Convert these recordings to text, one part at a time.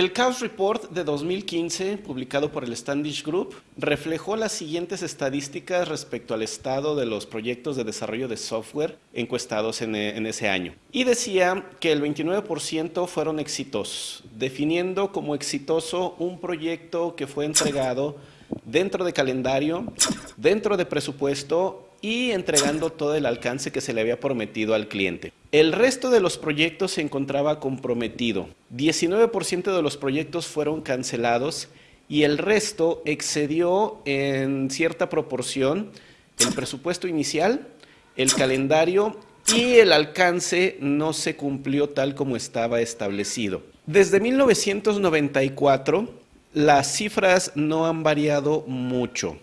El Chaos Report de 2015, publicado por el Standish Group, reflejó las siguientes estadísticas respecto al estado de los proyectos de desarrollo de software encuestados en, en ese año. Y decía que el 29% fueron exitosos, definiendo como exitoso un proyecto que fue entregado dentro de calendario, dentro de presupuesto y entregando todo el alcance que se le había prometido al cliente. El resto de los proyectos se encontraba comprometido. 19% de los proyectos fueron cancelados y el resto excedió en cierta proporción el presupuesto inicial, el calendario y el alcance no se cumplió tal como estaba establecido. Desde 1994, las cifras no han variado mucho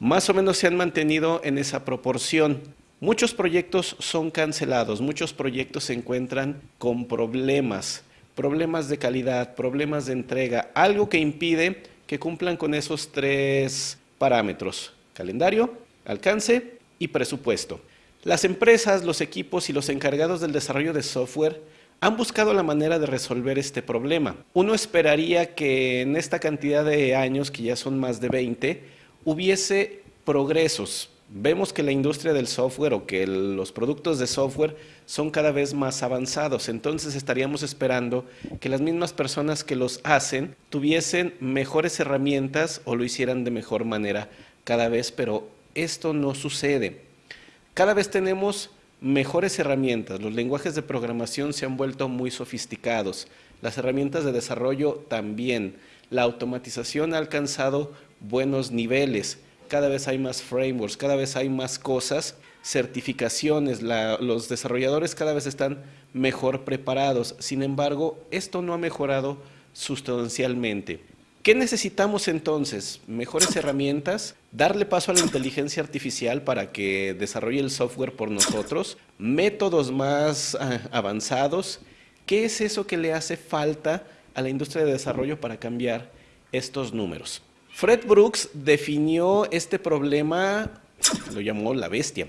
más o menos se han mantenido en esa proporción. Muchos proyectos son cancelados, muchos proyectos se encuentran con problemas, problemas de calidad, problemas de entrega, algo que impide que cumplan con esos tres parámetros, calendario, alcance y presupuesto. Las empresas, los equipos y los encargados del desarrollo de software han buscado la manera de resolver este problema. Uno esperaría que en esta cantidad de años, que ya son más de 20, hubiese progresos. Vemos que la industria del software o que los productos de software son cada vez más avanzados, entonces estaríamos esperando que las mismas personas que los hacen tuviesen mejores herramientas o lo hicieran de mejor manera cada vez, pero esto no sucede. Cada vez tenemos mejores herramientas, los lenguajes de programación se han vuelto muy sofisticados, las herramientas de desarrollo también, la automatización ha alcanzado buenos niveles. Cada vez hay más frameworks, cada vez hay más cosas, certificaciones, los desarrolladores cada vez están mejor preparados. Sin embargo, esto no ha mejorado sustancialmente. ¿Qué necesitamos entonces? Mejores herramientas, darle paso a la inteligencia artificial para que desarrolle el software por nosotros, métodos más ah, avanzados. ¿Qué es eso que le hace falta a la industria de desarrollo para cambiar estos números? Fred Brooks definió este problema, lo llamó la bestia,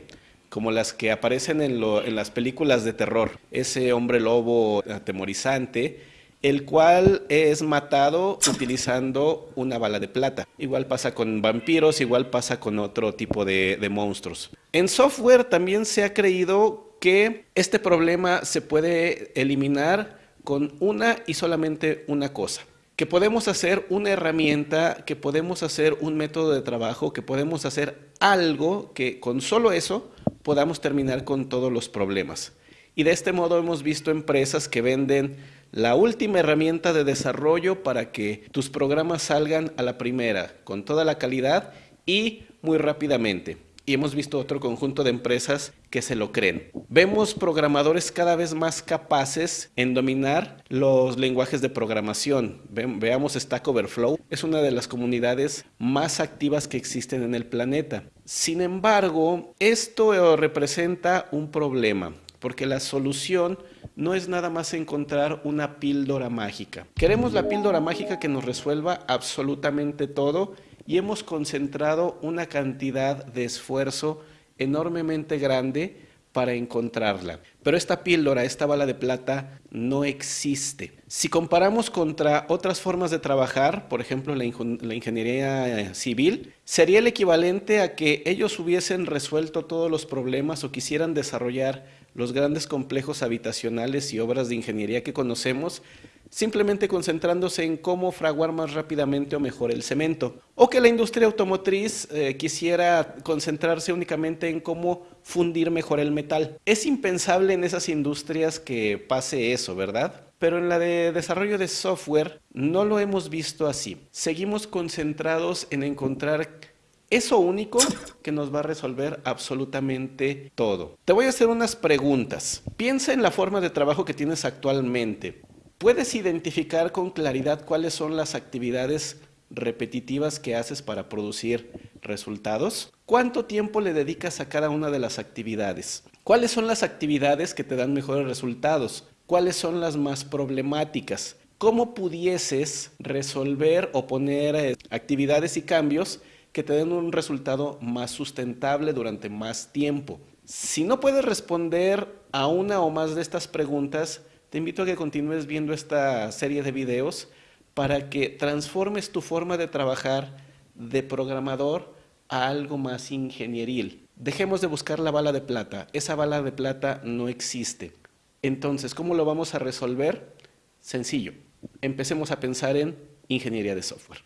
como las que aparecen en, las películas de terror. Ese hombre lobo atemorizante, el cual es matado utilizando una bala de plata. Igual pasa con vampiros, igual pasa con otro tipo de monstruos. En software también se ha creído que este problema se puede eliminar con una y solamente una cosa que podemos hacer una herramienta, que podemos hacer un método de trabajo, que podemos hacer algo que con solo eso podamos terminar con todos los problemas. Y de este modo hemos visto empresas que venden la última herramienta de desarrollo para que tus programas salgan a la primera, con toda la calidad y muy rápidamente y hemos visto otro conjunto de empresas que se lo creen. Vemos programadores cada vez más capaces en dominar los lenguajes de programación. veamos Stack Overflow, es una de las comunidades más activas que existen en el planeta. Sin embargo, esto representa un problema porque la solución no es nada más encontrar una píldora mágica. Queremos la píldora mágica que nos resuelva absolutamente todo y hemos concentrado una cantidad de esfuerzo enormemente grande para encontrarla. Pero esta píldora, esta bala de plata, no existe. Si comparamos contra otras formas de trabajar, por ejemplo la, la, ingeniería civil, sería el equivalente a que ellos hubiesen resuelto todos los problemas o quisieran desarrollar los grandes complejos habitacionales y obras de ingeniería que conocemos simplemente concentrándose en cómo fraguar más rápidamente o mejor el cemento. O que la industria automotriz eh, quisiera concentrarse únicamente en cómo fundir mejor el metal. Es impensable en esas industrias que pase eso, ¿verdad? Pero en la de desarrollo de software no lo hemos visto así. Seguimos concentrados en encontrar eso único que nos va a resolver absolutamente todo. Te voy a hacer unas preguntas. Piensa en la forma de trabajo que tienes actualmente. ¿Puedes identificar con claridad cuáles son las actividades repetitivas que haces para producir resultados? ¿Cuánto tiempo le dedicas a cada una de las actividades? ¿Cuáles son las actividades que te dan mejores resultados? ¿Cuáles son las más problemáticas? ¿Cómo pudieses resolver o poner eh, actividades y cambios que te den un resultado más sustentable durante más tiempo? Si no puedes responder a una o más de estas preguntas, te invito a que continúes viendo esta serie de videos para que transformes tu forma de trabajar de programador a algo más ingenieril. Dejemos de buscar la bala de plata. Esa bala de plata no existe. Entonces, ¿cómo lo vamos a resolver? Sencillo. Empecemos a pensar en ingeniería de software.